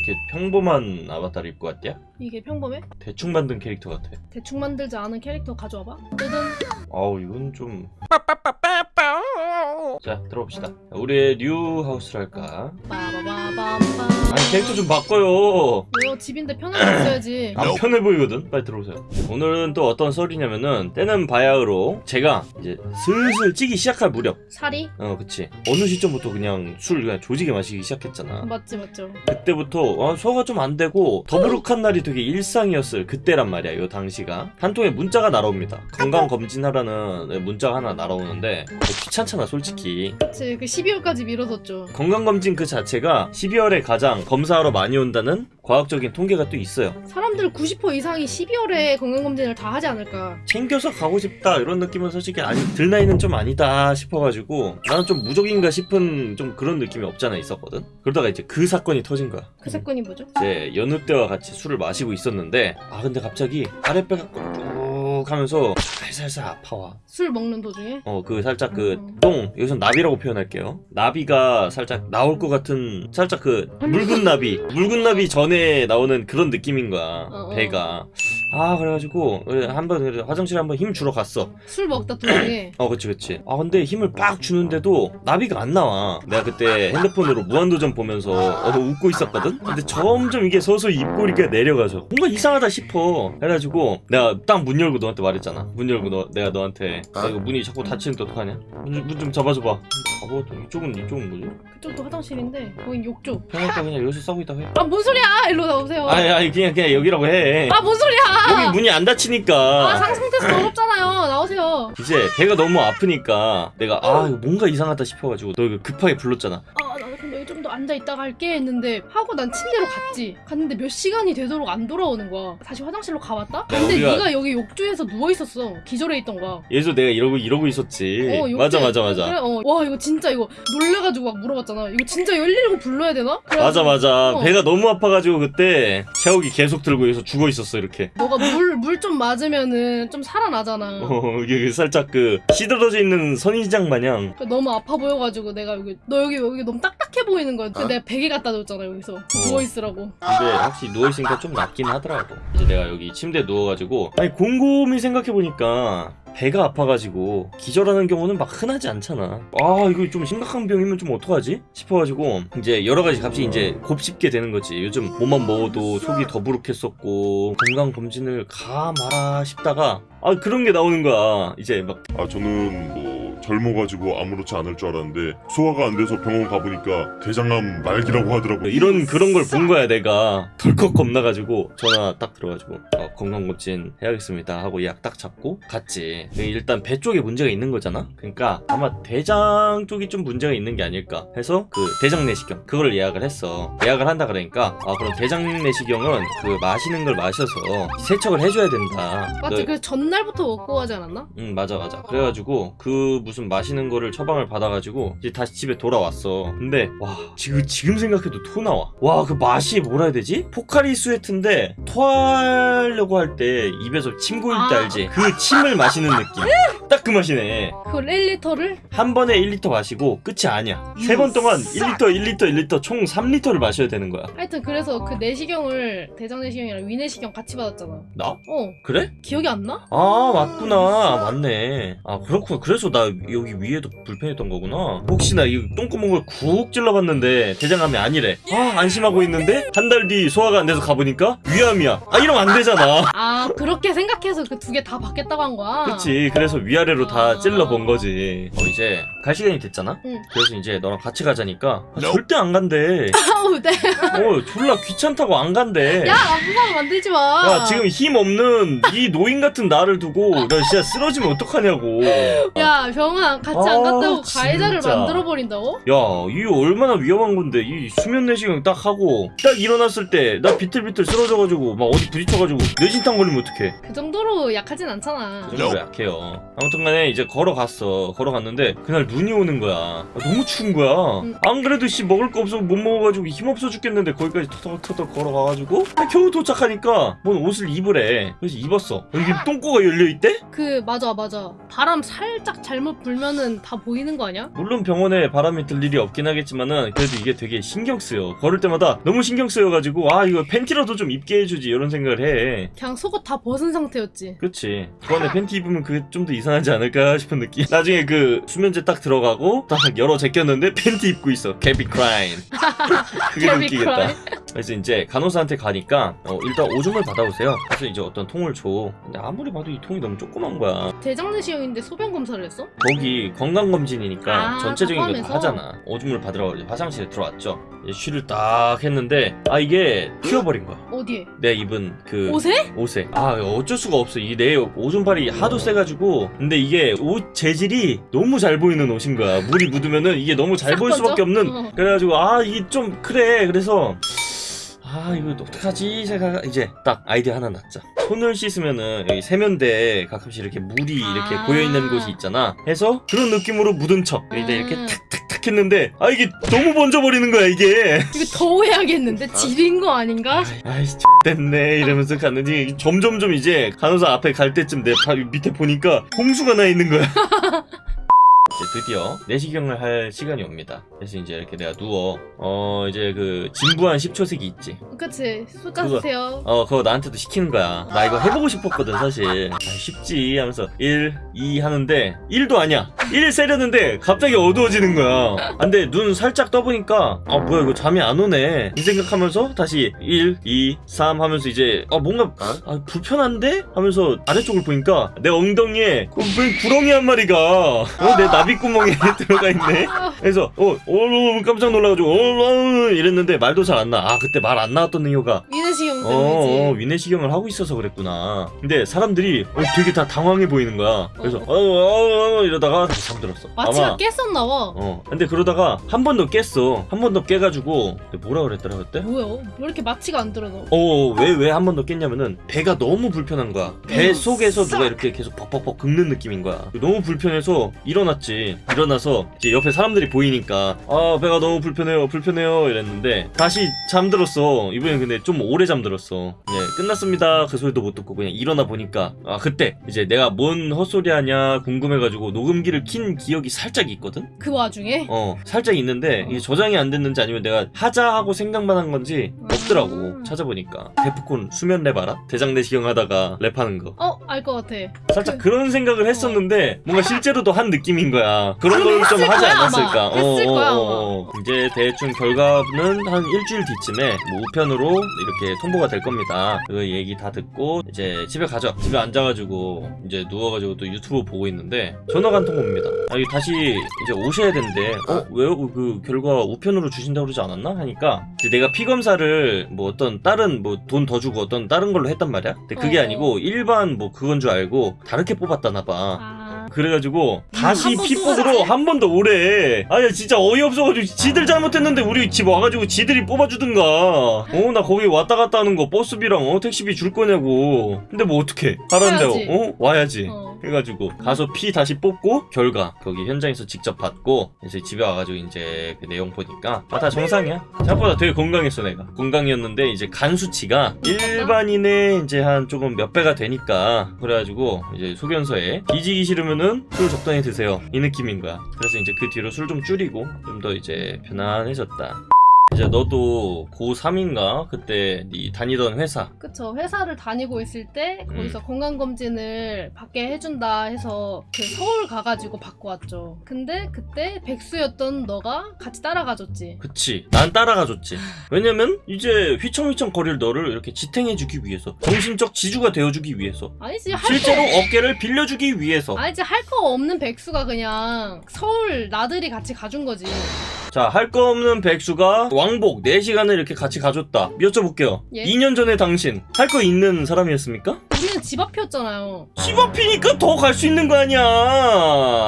이렇게 평범한 아바타를 입고 왔냐? 이게 평범해? 대충 만든 캐릭터 같아. 대충 만들지 않은 캐릭터 가져와봐. 뜨든 아우 이건 좀. 자 들어봅시다. 우리의 new house를 할까? 빠바바밤밤. 아니 캐릭터 좀 바꿔요. 왜요? 집인데 편하게 있어야지. 안 편해 보이거든? 빨리 들어오세요. 오늘은 또 어떤 썰이냐면은 때는 바야흐로 제가 이제 슬슬 찌기 시작할 무렵 살이? 어 그치 어느 시점부터 그냥 술 그냥 조지게 마시기 시작했잖아 맞지 맞죠. 그때부터 아, 소화가 좀 안 되고 더부룩한 날이 되게 일상이었어요 그때란 말이야 요 당시가 한 통에 문자가 날아옵니다 건강검진하라는 문자가 하나 날아오는데 뭐 귀찮잖아 솔직히 그치 그 12월까지 미뤄뒀죠. 건강검진 그 자체가 12월에 가장 검사하러 많이 온다는 과학적인 통계가 또 있어요 사람들 90% 이상이 12월에 건강검진을 다 하지 않을까. 챙겨서 가고 싶다 이런 느낌은 솔직히 아니 들 나이는 좀 아니다 싶어가지고 나는 좀 무적인가 싶은 좀 그런 느낌이 없잖아 있었거든 그러다가 이제 그 사건이 터진 거야 그 사건이 뭐죠? 이제 여느 때와 같이 술을 마시고 있었는데 아 근데 갑자기 아랫배가 꾹 하면서 살살살 아파와 술 먹는 도중에? 어 그 살짝 그 음. 똥 여기서 나비라고 표현할게요 나비가 살짝 나올 것 같은 살짝 그 묽은 나비 묽은 나비 전에 나오는 그런 느낌인 거야 어, 어. 배가 아 그래가지고 한번 그래, 화장실에 한번 힘 주러 갔어. 술 먹다 도중에 어 그치 그치. 아 근데 힘을 빡 주는데도 나비가 안 나와. 내가 그때 핸드폰으로 무한도전 보면서 어, 웃고 있었거든? 근데 점점 이게 서서히 입꼬리가 내려가서 뭔가 이상하다 싶어. 해가지고 내가 딱 문 열고 너한테 말했잖아. 문 열고 너, 내가 너한테. 나 이거 문이 자꾸 닫히는데 어떡하냐? 문 좀 잡아줘봐. 바보 이쪽은 이쪽은 뭐지? 그쪽도 화장실인데 거긴 욕조. 그러니까 그냥 여기서 싸고 있다고 해. 아 뭔 소리야? 일로 나오세요. 아니 아니 그냥 그냥 여기라고 해. 아 뭔 소리야? 여기 문이 안아 닫히니까 상승 테스트 어렵잖아요. 나오세요. 이제 배가 너무 아프니까 내가 아 이거 뭔가 이상하다 싶어가지고 너 이거 급하게 불렀잖아 아, 여기 좀더 앉아 있다가 할게 했는데 하고 난 침대로 갔지. 갔는데 몇 시간이 되도록 안 돌아오는 거야. 다시 화장실로 가봤다? 근데 우리가- 네가 여기 욕조에서 누워 있었어. 기절해 있던 거야. 예서 내가 이러고 이러고 있었지 어, 욕조에- 예, 맞아 맞아 맞아 그래, 어. 와 이거 진짜 이거 놀래가지고 막 물어봤잖아. 이거 진짜 119 불러야 되나? 맞아 맞아 어. 배가 너무 아파가지고 그때 샤워기 계속 들고 여기서 죽어 있었어 이렇게 너가 물 물 좀 맞으면은 좀 살아나잖아. 어 이게 살짝 그 시들어져 있는 선인장 마냥 그러니까 너무 아파 보여가지고 내가 여기 너 여기 여기 너무 딱딱해 보이는 거야. 그래서 내가 베개 갖다 줬잖아 여기서. 누워 있으라고. 근데 확실히 누워있으니까 좀 낫긴 하더라고. 이제 내가 여기 침대에 누워가지고 아니 곰곰이 생각해보니까 배가 아파가지고 기절하는 경우는 막 흔하지 않잖아. 아 이거 좀 심각한 병이면 좀 어떡하지? 싶어가지고 이제 여러가지 값이 이제 곱씹게 되는 거지. 요즘 뭐만 먹어도 속이 더부룩했었고 건강검진을 가 마라 싶다가 아 그런 게 나오는 거야. 이제 막 아 저는 뭐 젊어가지고 아무렇지 않을 줄 알았는데 소화가 안 돼서 병원 가보니까 대장암 말기라고 하더라고. 이런 그런 걸 본 거야 내가 덜컥 겁나가지고 전화 딱 들어가지고 어, 건강검진 해야겠습니다 하고 약 딱 잡고 갔지 일단 배 쪽에 문제가 있는 거잖아 그러니까 아마 대장 쪽이 좀 문제가 있는 게 아닐까 해서 그 대장 내시경 그걸 예약을 했어 예약을 한다 그러니까 아 그럼 대장 내시경은 그 마시는 걸 마셔서 세척을 해줘야 된다 맞지? 너- 그래서 전날부터 먹고 가지 않았나? 응 맞아 맞아 그래가지고 그 무슨 마시는 거를 처방을 받아가지고 이제 다시 집에 돌아왔어. 근데 와 지금 지금 생각해도 토 나와. 와 그 맛이 뭐라 해야 되지? 포카리 스웨트인데 토하려고 할 때 입에서 침 고일 때 아. 알지. 그 침을 마시는 느낌. 딱 그 맛이네. 그걸 1리터를? 한 번에 1리터 마시고 끝이 아니야. 세 번 동안 1리터 1리터 1리터 총 3리터를 마셔야 되는 거야. 하여튼 그래서 그 내시경을 대장 내시경이랑 위 내시경 같이 받았잖아. 나? 어. 그래? 기억이 안 나? 아 맞구나. 맞네. 아 그렇구나. 그래서 나 여기 위에도 불편했던 거구나. 혹시나 이 똥구멍을 쿡 찔러봤는데 대장암이 아니래. 아 안심하고 있는데? 한 달 뒤 소화가 안 돼서 가보니까 위암이야. 아 이러면 안 되잖아. 아 그렇게 생각해서 그 두 개 다 받겠다고 한 거야? 그치. 그래서 위아래로 다 아. 찔러본 거지. 어 이제 갈 시간이 됐잖아? 응. 그래서 이제 너랑 같이 가자니까. 아, 절대 안 간대. 아우 네. 어 졸라 귀찮다고 안 간대. 야 사람 만들지 마. 야 지금 힘 없는 이 노인 같은 나를 두고 나 진짜 쓰러지면 어떡하냐고. 야 병아 같이 안 아, 갔다고 가해자를 진짜. 만들어 버린다고? 야, 이게 얼마나 위험한 건데, 이 수면 내시경 딱 하고, 딱 일어났을 때, 나 비틀비틀 쓰러져가지고, 막 어디 부딪혀가지고, 뇌진탕 걸리면 어떡해. 그 정도로 약하진 않잖아. 그 정도로 약해요. 아무튼 간에 이제 걸어갔어. 걸어갔는데, 그날 눈이 오는 거야. 아, 너무 추운 거야. 음. 안 그래도 씨, 먹을 거 없어 못 먹어가지고, 힘없어 죽겠는데, 거기까지 터덕터덕 걸어가가지고, 아, 겨우 도착하니까, 뭔 옷을 입으래. 그래서 입었어. 여기 똥꼬가 열려있대? 그 맞아 맞아 바람 살짝 잘못 불면은 다 보이는 거 아니야? 물론 병원에 바람이 들 일이 없긴 하겠지만은 그래도 이게 되게 신경 쓰여. 걸을 때마다 너무 신경 쓰여가지고 아 이거 팬티라도 좀 입게 해주지 이런 생각을 해. 그냥 속옷 다 벗은 상태였지. 그치. 그 안에 팬티 입으면 그게 좀 더 이상하지 않을까 싶은 느낌. 나중에 그 수면제 딱 들어가고 딱 열어 제꼈는데 팬티 입고 있어. 개비 크라인 그게 웃기겠다. 그래서 이제 간호사한테 가니까 어, 일단 오줌을 받아오세요. 그래서 이제 어떤 통을 줘. 근데 아무리 봐도 이 통이 너무 조그만 거야. 대장내시경인데 소변 검사를 했어? 거기 건강검진이니까 아, 전체적인 거다 포함해서? 하잖아. 오줌을 받으러 화장실에 들어왔죠. 이제 쉬를 딱 했는데 아 이게 튀어버린 거야. 어디에? 내 입은 그 옷에? 옷에. 아 어쩔 수가 없어. 이 내 오줌팔이 하도 세가지고. 근데 이게 옷 재질이 너무 잘 보이는 옷인 거야. 물이 묻으면은 이게 너무 잘싹 보일 수밖에? 없는. 어. 그래가지고 아 이게 좀 그래. 그래서 아 이거 어떡하지 생각 이제 딱 아이디어 하나 났자 손을 씻으면은 여기 세면대에 가끔씩 이렇게 물이 이렇게 아. 고여 있는 곳이 있잖아 해서 그런 느낌으로 묻은 척 이제 이렇게 음. 탁탁탁 했는데 아 이게 너무 번져 버리는 거야 이게 이거 더 해야겠는데? 질인 거 아닌가? 아이씨 됐네 이러면서 갔는데 점점점 이제 간호사 앞에 갈 때쯤 내 바, 밑에 보니까 홍수가 나 있는 거야 이제 드디어 내시경을 할 시간이 옵니다. 그래서 이제 이렇게 내가 누워 어 이제 그 진부한 10초색이 있지. 그치. 쓰세요. 어 그거 나한테도 시키는 거야. 나 이거 해보고 싶었거든 사실. 아, 쉽지 하면서 1, 2 하는데 1도 아니야 1 세렸는데 갑자기 어두워지는 거야. 아, 근데 눈 살짝 떠보니까 아 뭐야 이거 잠이 안 오네. 이 생각하면서 다시 1, 2, 3 하면서 이제 아 뭔가 아, 불편한데? 하면서 아래쪽을 보니까 내 엉덩이에 그왜 구렁이 한 마리가 어, 내 나비구멍에 들어가 있네. 아, 그래서 어, 어 깜짝 놀라가지고 어, 어, 이랬는데 말도 잘 안 나. 아 그때 말 안 나왔던 이유가. 위내시경 어, 어 때문이지. 위내시경을 하고 있어서 그랬구나. 근데 사람들이 어, 되게 다 당황해 보이는 거야. 그래서 어, 어, 어, 이러다가 다시 잠들었어. 마취가 아마 깼었나 봐. 어 근데 그러다가 한 번 더 깼어. 한 번 더 깨가지고 뭐라 그랬더라 그때? 뭐야? 왜 이렇게 마취가 안 들어 너? 어 왜 왜 한 번 더 깼냐면은 배가 너무 불편한 거야. 배 음, 속에서 싹. 누가 이렇게 계속 벅벅벅 긁는 느낌인 거야. 너무 불편해서 일어났지. 일어나서 이제 옆에 사람들이 보이니까 아 배가 너무 불편해요, 불편해요 이랬는데 다시 잠들었어. 이번엔 근데 좀 오래 잠들었어. 예 끝났습니다. 그 소리도 못 듣고 그냥 일어나 보니까 아 그때 이제 내가 뭔 헛소리 하냐 궁금해가지고 녹음기를 킨 기억이 살짝 있거든. 그 와중에? 어 살짝 있는데 이게 저장이 안 됐는지 아니면 내가 하자 하고 생각만 한 건지 없더라고 음. 찾아보니까 데프콘 수면 랩 알아? 대장 내시경 하다가 랩하는 거 어, 알 것 같아. 살짝 그 런 생각을 했었는데 뭔가 실제로도 한 느낌인 거야 그런 그럼 걸좀 했을 하지 거야, 않았을까 아마. 했을 거야, 이제 대충 결과는 한 일주일 뒤쯤에 뭐 우편으로 이렇게 통보 가 될 겁니다. 그 얘기 다 듣고 이제 집에 가죠 집에 앉아가지고 이제 누워가지고 또 유튜브 보고 있는데 전화가 한 통 옵니다. 아 이거 다시 이제 오셔야 된대 어? 왜요 그 결과 우편으로 주신다고 그러지 않았나? 하니까 이제 내가 피 검사를 뭐 어떤 다른 뭐 돈 더 주고 어떤 다른 걸로 했단 말이야? 근데 그게 어. 아니고 일반 뭐 그건 줄 알고 다르게 뽑았다나 봐. 아, 그래가지고 다시 한번 피또 뽑으러 하지? 한번 더 오래 아니 진짜 어이없어가지고 지들 잘못했는데 우리 집 와가지고 지들이 뽑아주든가 어 나 거기 왔다 갔다 하는 거 버스비랑 어 택시비 줄 거냐고 근데 뭐 어떡해 하라는데 와야지. 어 와야지 어. 해가지고 가서 피 다시 뽑고 결과 거기 현장에서 직접 받고 이제 집에 와가지고 이제 그 내용 보니까 아 다 정상이야. 생각보다 되게 건강했어 내가. 건강이었는데 이제 간 수치가 일반인의 이제 한 조금 몇 배가 되니까 그래가지고 이제 소견서에 뒤지기 싫으면은 술 적당히 드세요. 이 느낌인 거야. 그래서 이제 그 뒤로 술 좀 줄이고 좀 더 이제 편안해졌다 이제 너도 고3인가 그때 네 다니던 회사 그쵸. 회사를 다니고 있을 때 거기서 건강검진을 받게 해준다 해서 그 서울 가가지고 받고 왔죠. 근데 그때 백수였던 너가 같이 따라가줬지. 그치 난 따라가줬지 왜냐면 이제 휘청휘청 거릴 너를 이렇게 지탱해주기 위해서 정신적 지주가 되어주기 위해서 아니지, 할 실제로 거. 어깨를 빌려주기 위해서 아니지, 할 거 없는 백수가 그냥 서울 나들이 같이 가준 거지. 자 할 거 없는 백수가 왕복 4시간을 이렇게 같이 가줬다 여쭤볼게요 예? 2년 전에 당신 할 거 있는 사람이었습니까? 우리는 집 앞이었잖아요. 집 앞이니까 더 갈 수 있는 거 아니야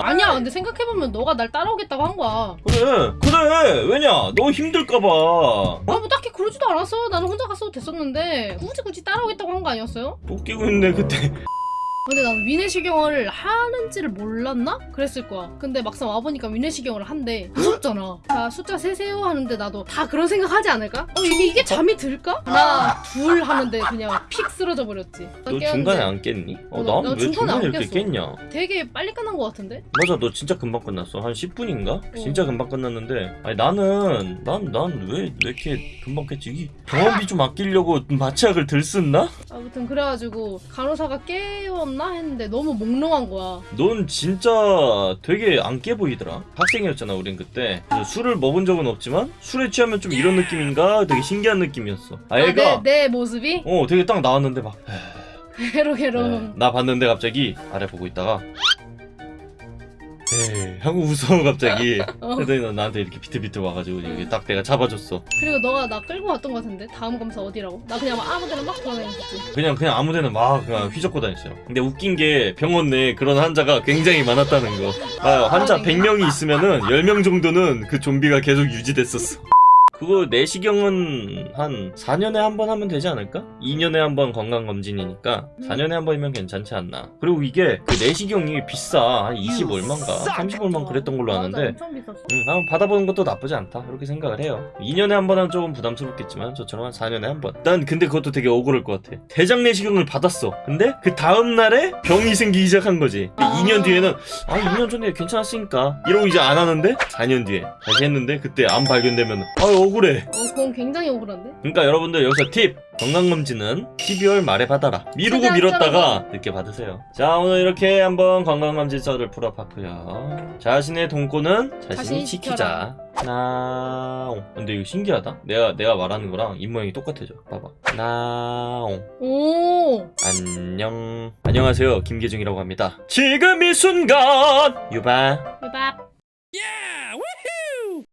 아니야, 근데 생각해보면 너가 날 따라오겠다고 한 거야. 그래 그래 왜냐 너 힘들까봐 어? 아, 뭐 딱히 그러지도 않았어. 나는 혼자 갔어도 됐었는데 굳이 굳이 따라오겠다고 한 거 아니었어요? 또 끼고 있네 그때 근데 난 위내시경을 하는지를 몰랐나? 그랬을 거야. 근데 막상 와보니까 위내시경을 한대. 무섭잖아. 자, 숫자 세세요 하는데 나도 다 그런 생각하지 않을까? 어, 이게, 이게 잠이 들까? 하나, 둘 하는데 그냥 픽 쓰러져 버렸지. 너 깨웠는데 중간에 안 깼니? 어, 어, 나- 난나왜 중간에 이렇게 깼어. 깼냐? 되게 빨리 끝난 것 같은데? 맞아, 너 진짜 금방 끝났어. 한 10분인가? 진짜 금방 끝났는데. 아니, 나는, 난, 난 왜, 왜 이렇게 금방 깼지? 이 병원비 좀 아끼려고 마취약을 들쓴나? 아무튼 그래가지고 간호사가 깨 웠나 했는데 너무 몽롱한 거야. 넌 진짜 되게 안 깨 보이더라. 학생이었잖아, 우린 그때. 술을 먹은 적은 없지만, 술에 취하면 좀 이런 느낌인가? 되게 신기한 느낌이었어. 아, 아, 얘가, 내, 내 모습이? 어, 되게 딱 나왔는데 막, 괴로괴로. 네, 나 봤는데 갑자기 아래 보고 있다가 에이 하고 웃어 갑자기 어. 그랬더니 너 나한테 이렇게 비틀비틀 와가지고 이게 딱 내가 잡아줬어 그리고 너가 나 끌고 왔던 것 같은데? 다음 검사 어디라고? 나 그냥 막 아무데나 막 돌아다녔지. 그냥 그냥 아무데나 막 그냥 휘젓고 다녔어요 근데 웃긴 게 병원 내에 그런 환자가 굉장히 많았다는 거 아, 환자 100명이 있으면은 10명 정도는 그 좀비가 계속 유지됐었어 그거 내시경은 한 4년에 한 번 하면 되지 않을까? 2년에 한 번 건강검진이니까 4년에 한 번이면 괜찮지 않나? 그리고 이게 그 내시경이 비싸. 한 20 얼만가? 30 얼만 그랬던 걸로 아는데. 응, 한번 받아보는 것도 나쁘지 않다. 그렇게 생각을 해요. 2년에 한 번 하면 조금 부담스럽겠지만 저처럼 한 4년에 한 번 난 근데 그것도 되게 억울할 것 같아. 대장 내시경을 받았어. 근데 그 다음날에 병이 생기기 시작한 거지. 근데 아. 2년 뒤에는 아 2년 전에 괜찮았으니까 이러고 이제 안 하는데 4년 뒤에 다시 했는데 그때 암 발견되면 아 억울해. 어, 그건 굉장히 억울한데? 그러니까 여러분들 여기서 팁. 건강검진은 12월 말에 받아라. 미루고 미뤘다가 늦게 받으세요. 자 오늘 이렇게 한번 건강검진서를 풀어봤고요. 자신의 돈권은 자신이, 자신이 지키자. 나옹. 근데 이거 신기하다. 내가 내가 말하는 거랑 입모양이 똑같아져. 봐봐. 나옹. 오! 안녕. 안녕하세요. 김계중이라고 합니다. 지금 이 순간! 유바. 대박.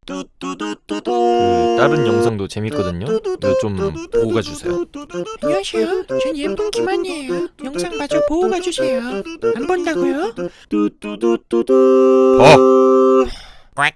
그 다른 영상도 재밌거든요 좀 보고 가주세요 안녕하세요. 전 예쁜 김한이에요. 영상 마저 보고 가주세요. 안 본다고요? 뚜뚜뚜뚜뚜 어. 꽉.